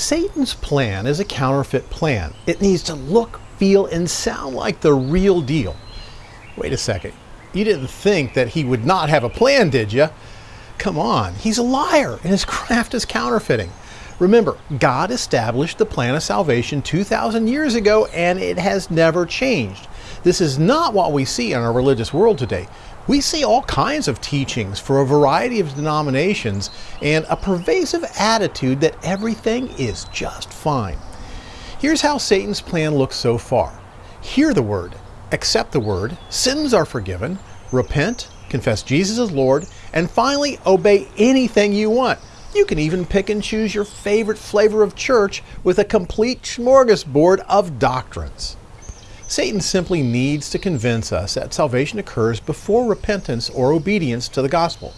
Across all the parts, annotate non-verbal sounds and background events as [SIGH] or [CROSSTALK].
Satan's plan is a counterfeit plan. It needs to look, feel, and sound like the real deal. Wait a second. You didn't think that he would not have a plan, did you? Come on, he's a liar and his [LAUGHS] craft is counterfeiting. Remember, God established the plan of salvation 2,000 years ago and it has never changed. This is not what we see in our religious world today. We see all kinds of teachings for a variety of denominations and a pervasive attitude that everything is just fine. Here's how Satan's plan looks so far. Hear the word, accept the word, sins are forgiven, repent, confess Jesus as Lord, and finally obey anything you want. You can even pick and choose your favorite flavor of church with a complete smorgasbord of doctrines. Satan simply needs to convince us that salvation occurs before repentance or obedience to the gospel.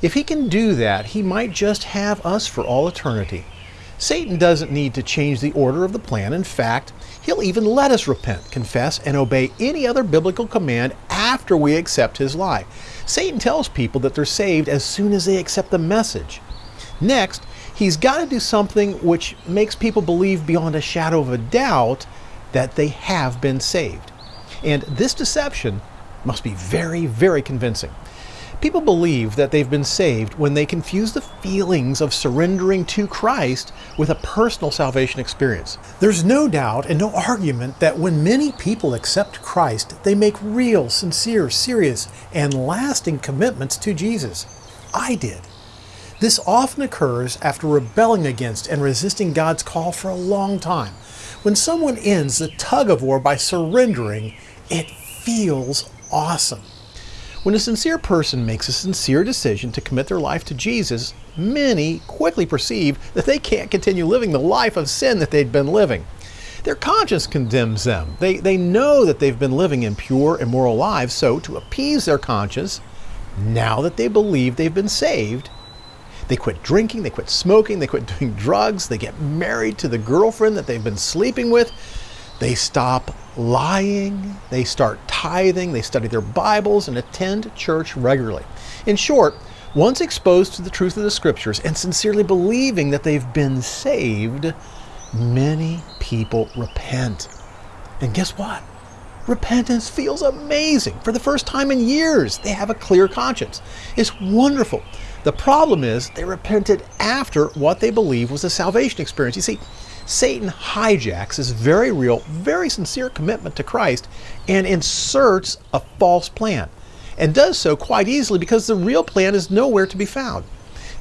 If he can do that, he might just have us for all eternity. Satan doesn't need to change the order of the plan. In fact, he'll even let us repent, confess, and obey any other biblical command after we accept his lie. Satan tells people that they're saved as soon as they accept the message. Next, he's got to do something which makes people believe beyond a shadow of a doubt that they have been saved. And this deception must be very, very convincing. People believe that they've been saved when they confuse the feelings of surrendering to Christ with a personal salvation experience. There's no doubt and no argument that when many people accept Christ, they make real, sincere, serious, and lasting commitments to Jesus. I did. This often occurs after rebelling against and resisting God's call for a long time. When someone ends the tug of war by surrendering, it feels awesome. When a sincere person makes a sincere decision to commit their life to Jesus, many quickly perceive that they can't continue living the life of sin that they'd been living. Their conscience condemns them. They, they know that they've been living impure, immoral lives, so to appease their conscience, now that they believe they've been saved, they quit drinking, they quit smoking, they quit [LAUGHS] doing drugs, they get married to the girlfriend that they've been sleeping with. They stop lying, they start tithing, they study their Bibles, and attend church regularly. In short, once exposed to the truth of the Scriptures and sincerely believing that they've been saved, many people repent. And guess what? Repentance feels amazing. For the first time in years, they have a clear conscience. It's wonderful. The problem is they repented after what they believe was a salvation experience. You see, Satan hijacks this very real, very sincere commitment to Christ and inserts a false plan, and does so quite easily because the real plan is nowhere to be found.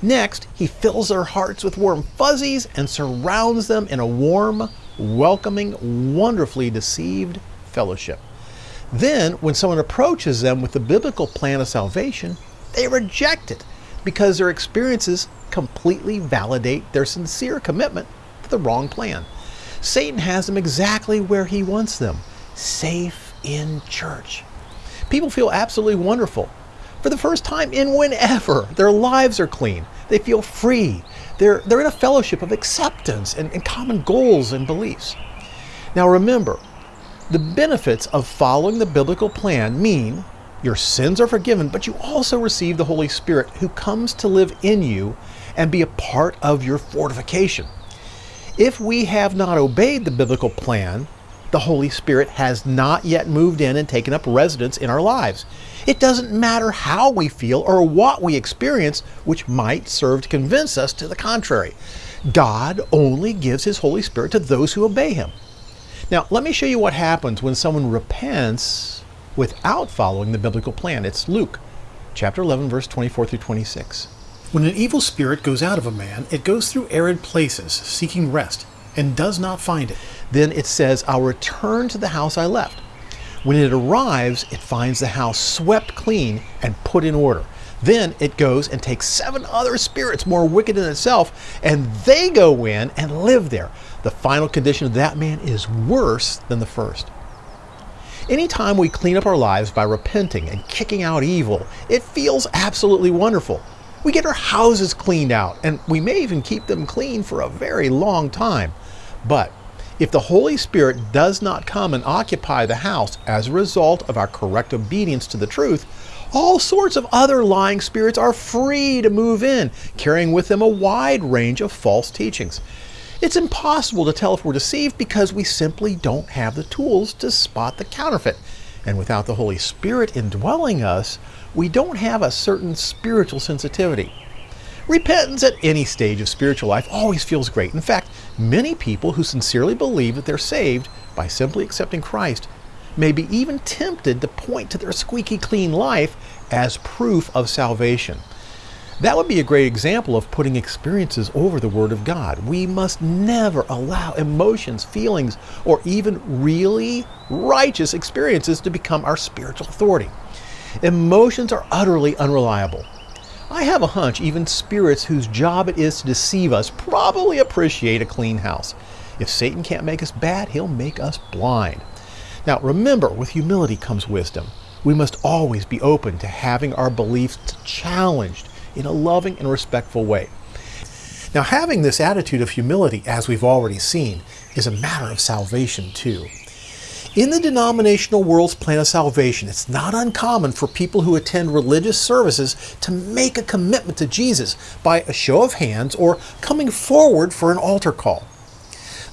Next, he fills their hearts with warm fuzzies and surrounds them in a warm, welcoming, wonderfully deceived fellowship. Then, when someone approaches them with the biblical plan of salvation, they reject it because their experiences completely validate their sincere commitment to the wrong plan. Satan has them exactly where he wants them safe in church. People feel absolutely wonderful. For the first time in whenever, their lives are clean. They feel free. They're, they're in a fellowship of acceptance and, and common goals and beliefs. Now remember, the benefits of following the biblical plan mean your sins are forgiven, but you also receive the Holy Spirit who comes to live in you and be a part of your fortification. If we have not obeyed the biblical plan, the Holy Spirit has not yet moved in and taken up residence in our lives. It doesn't matter how we feel or what we experience, which might serve to convince us to the contrary. God only gives His Holy Spirit to those who obey Him. Now, let me show you what happens when someone repents without following the biblical plan. It's Luke chapter 11, verse 24 through 26. When an evil spirit goes out of a man, it goes through arid places, seeking rest, and does not find it. Then it says, I'll return to the house I left. When it arrives, it finds the house swept clean and put in order. Then it goes and takes seven other spirits more wicked than itself, and they go in and live there. The final condition of that man is worse than the first. Anytime we clean up our lives by repenting and kicking out evil, it feels absolutely wonderful. We get our houses cleaned out, and we may even keep them clean for a very long time. But if the Holy Spirit does not come and occupy the house as a result of our correct obedience to the truth, all sorts of other lying spirits are free to move in, carrying with them a wide range of false teachings. It's impossible to tell if we're deceived because we simply don't have the tools to spot the counterfeit. And without the Holy Spirit indwelling us, we don't have a certain spiritual sensitivity. Repentance at any stage of spiritual life always feels great. In fact, many people who sincerely believe that they're saved by simply accepting Christ may be even tempted to point to their squeaky clean life as proof of salvation. That would be a great example of putting experiences over the Word of God. We must never allow emotions, feelings, or even really righteous experiences to become our spiritual authority. Emotions are utterly unreliable. I have a hunch even spirits whose job it is to deceive us probably appreciate a clean house. If Satan can't make us bad, he'll make us blind. Now remember, with humility comes wisdom. We must always be open to having our beliefs challenged in a loving and respectful way. Now, having this attitude of humility, as we've already seen, is a matter of salvation too. In the denominational world's plan of salvation, it's not uncommon for people who attend religious services to make a commitment to Jesus by a show of hands or coming forward for an altar call.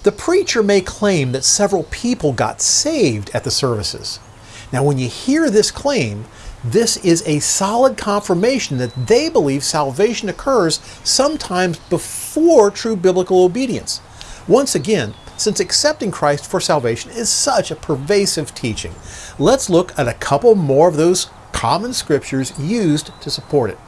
The preacher may claim that several people got saved at the services. Now, when you hear this claim, this is a solid confirmation that they believe salvation occurs sometimes before true biblical obedience. Once again, since accepting Christ for salvation is such a pervasive teaching, let's look at a couple more of those common scriptures used to support it.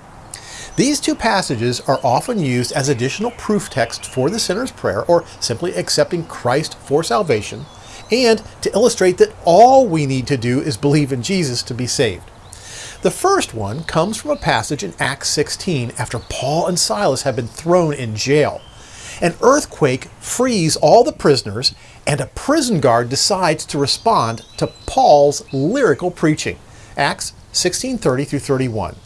These two passages are often used as additional proof text for the sinner's prayer or simply accepting Christ for salvation, and to illustrate that all we need to do is believe in Jesus to be saved. The first one comes from a passage in Acts 16 after Paul and Silas have been thrown in jail. An earthquake frees all the prisoners, and a prison guard decides to respond to Paul's lyrical preaching. Acts 16:30 through 31.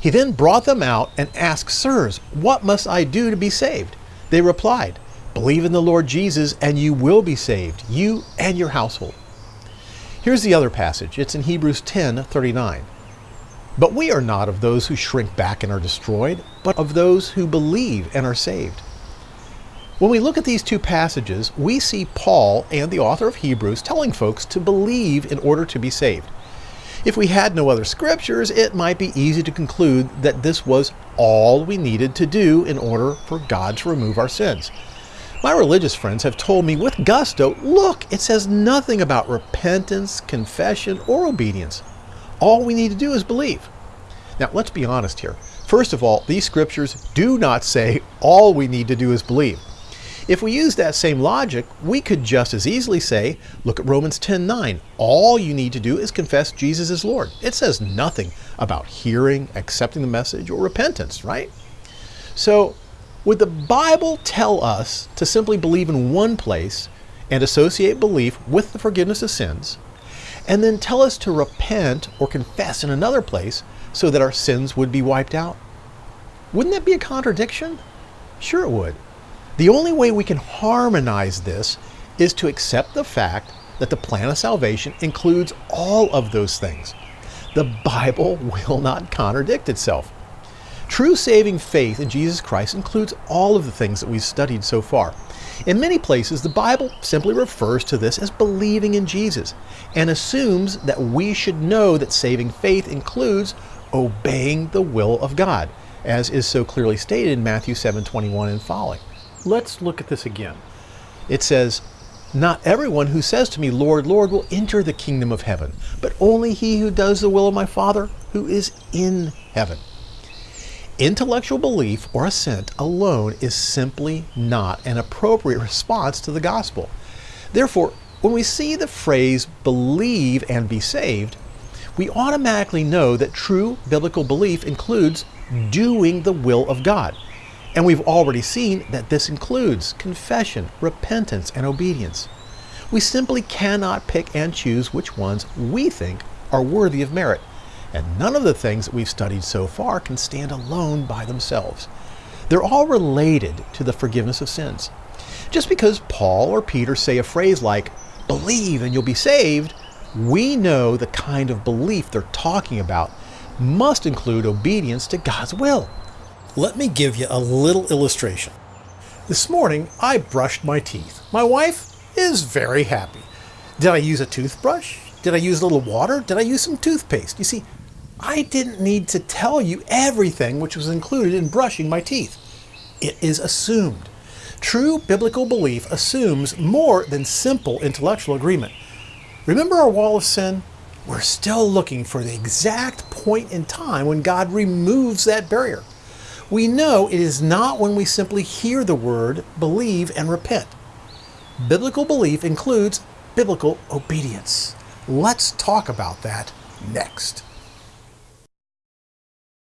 He then brought them out and asked, Sirs, what must I do to be saved? They replied, Believe in the Lord Jesus, and you will be saved, you and your household. Here's the other passage. It's in Hebrews 10 39. But we are not of those who shrink back and are destroyed, but of those who believe and are saved. When we look at these two passages, we see Paul and the author of Hebrews telling folks to believe in order to be saved. If we had no other scriptures, it might be easy to conclude that this was all we needed to do in order for God to remove our sins. My religious friends have told me with gusto, look, it says nothing about repentance, confession, or obedience. All we need to do is believe. Now, let's be honest here. First of all, these scriptures do not say all we need to do is believe. If we use that same logic, we could just as easily say, look at Romans 10:9. All you need to do is confess Jesus is Lord. It says nothing about hearing, accepting the message, or repentance, right? So, would the Bible tell us to simply believe in one place and associate belief with the forgiveness of sins, and then tell us to repent or confess in another place so that our sins would be wiped out? Wouldn't that be a contradiction? Sure, it would. The only way we can harmonize this is to accept the fact that the plan of salvation includes all of those things. The Bible [LAUGHS] will not contradict itself. True saving faith in Jesus Christ includes all of the things that we've studied so far. In many places, the Bible simply refers to this as believing in Jesus and assumes that we should know that saving faith includes obeying the will of God, as is so clearly stated in Matthew 7:21 and following. Let's look at this again. It says, "Not everyone who says to me, Lord, Lord, will enter the kingdom of heaven, but only he who does the will of my Father who is in heaven." Intellectual belief or assent alone is simply not an appropriate response to the gospel. Therefore, when we see the phrase believe and be saved, we automatically know that true biblical belief includes doing the will of God. And we've already seen that this includes confession, repentance, and obedience. We simply cannot pick and choose which ones we think are worthy of merit. And none of the things that we've studied so far can stand alone by themselves. They're all related to the forgiveness of sins. Just because Paul or Peter say a phrase like, believe and you'll be saved, we know the kind of belief they're talking about must include obedience to God's will. Let me give you a little illustration. This morning, I brushed my teeth. My wife is very happy. Did I use a toothbrush? Did I use a little water? Did I use some toothpaste? You see, I didn't need to tell you everything which was included in brushing my teeth. It is assumed. True biblical belief assumes more than simple intellectual agreement. Remember our wall of sin? We're still looking for the exact point in time when God removes that barrier. We know it is not when we simply hear the word, believe, and repent. Biblical belief includes biblical obedience. Let's talk about that next.